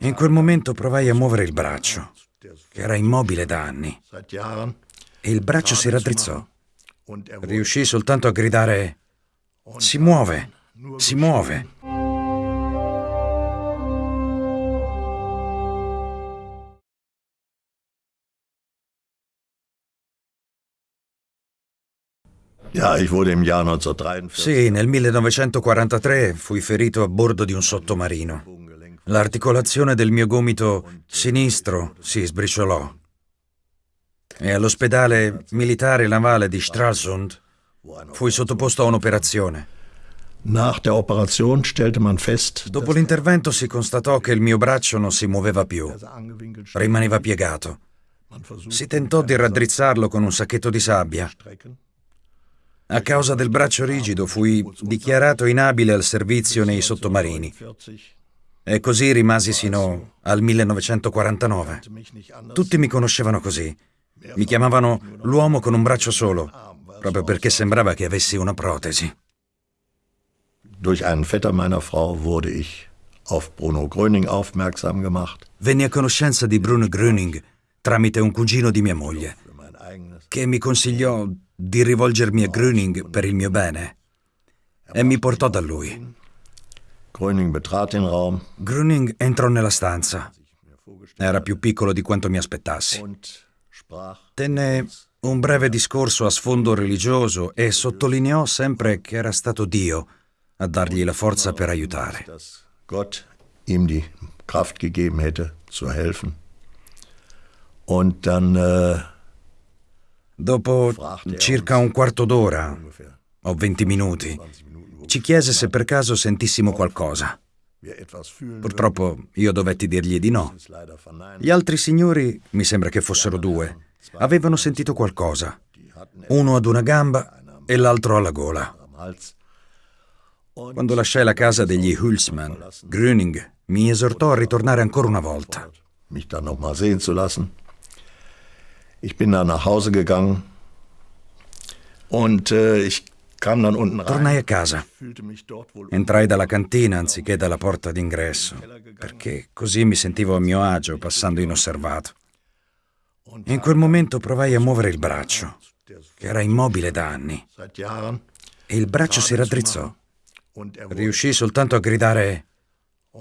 In quel momento provai a muovere il braccio, che era immobile da anni, e il braccio si raddrizzò. Riuscii soltanto a gridare si muove, si muove. Sì, nel 1943 fui ferito a bordo di un sottomarino. L'articolazione del mio gomito sinistro si sbriciolò. E all'ospedale militare navale di Stralsund fui sottoposto a un'operazione. Dopo l'intervento si constatò che il mio braccio non si muoveva più, rimaneva piegato. Si tentò di raddrizzarlo con un sacchetto di sabbia. A causa del braccio rigido fui dichiarato inabile al servizio nei sottomarini. E così rimasi sino al 1949. Tutti mi conoscevano così. Mi chiamavano l'uomo con un braccio solo, proprio perché sembrava che avessi una protesi. Durch einen Vetter meiner Frau wurde ich auf Bruno Gröning aufmerksam gemacht. Venni a conoscenza di Bruno Gröning tramite un cugino di mia moglie, che mi consigliò di rivolgermi a Gröning per il mio bene e mi portò da lui. Gröning betrat den Raum. Gröning entrò nella stanza. Era più piccolo di quanto mi aspettassi. Tenne un breve discorso a sfondo religioso e sottolineò sempre che era stato Dio a dargli la forza per aiutare. Gott ihm die Kraft gegeben hätte, zu helfen. Und dann äh, Dopo circa un quarto d'ora o venti minuti, ci chiese se per caso sentissimo qualcosa. Purtroppo io dovetti dirgli di no. Gli altri signori, mi sembra che fossero due, avevano sentito qualcosa. Uno ad una gamba e l'altro alla gola. Quando lasciai la casa degli Hulsmann, Gröning mi esortò a ritornare ancora una volta. mich dann noch mal sehen zu lassen. Ich bin dann nach Hause gegangen und äh, ich Tornai a casa. Entrai dalla cantina anziché dalla porta d'ingresso, perché così mi sentivo a mio agio passando inosservato. In quel momento provai a muovere il braccio, che era immobile da anni, e il braccio si raddrizzò. er Riuscii soltanto a gridare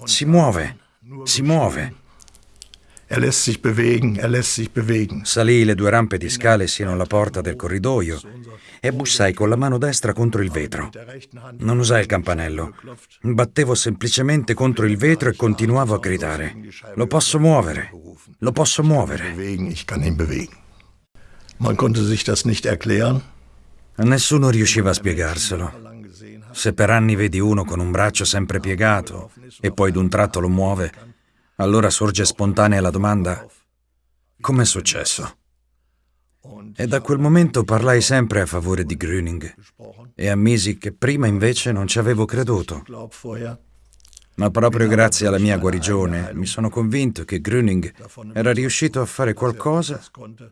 si muove, si muove. Er lässt sich bewegen, er lässt sich bewegen. Salii le due rampe di scale sino alla porta del corridoio e bussai con la mano destra contro il vetro. Non usai il campanello. Battevo semplicemente contro il vetro e continuavo a gridare. Lo posso muovere, lo posso muovere. bewegen, ich kann ihn bewegen. Man konnte sich das nicht erklären. Nessuno riusciva a spiegarselo. Se per anni vedi uno con un braccio sempre piegato e poi d'un tratto lo muove, allora sorge spontanea la domanda com'è successo? E da quel momento parlai sempre a favore di Gröning e ammisi che prima invece non ci avevo creduto. Ma proprio grazie alla mia guarigione mi sono convinto che Gröning era riuscito a fare qualcosa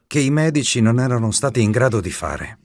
che i medici non erano stati in grado di fare.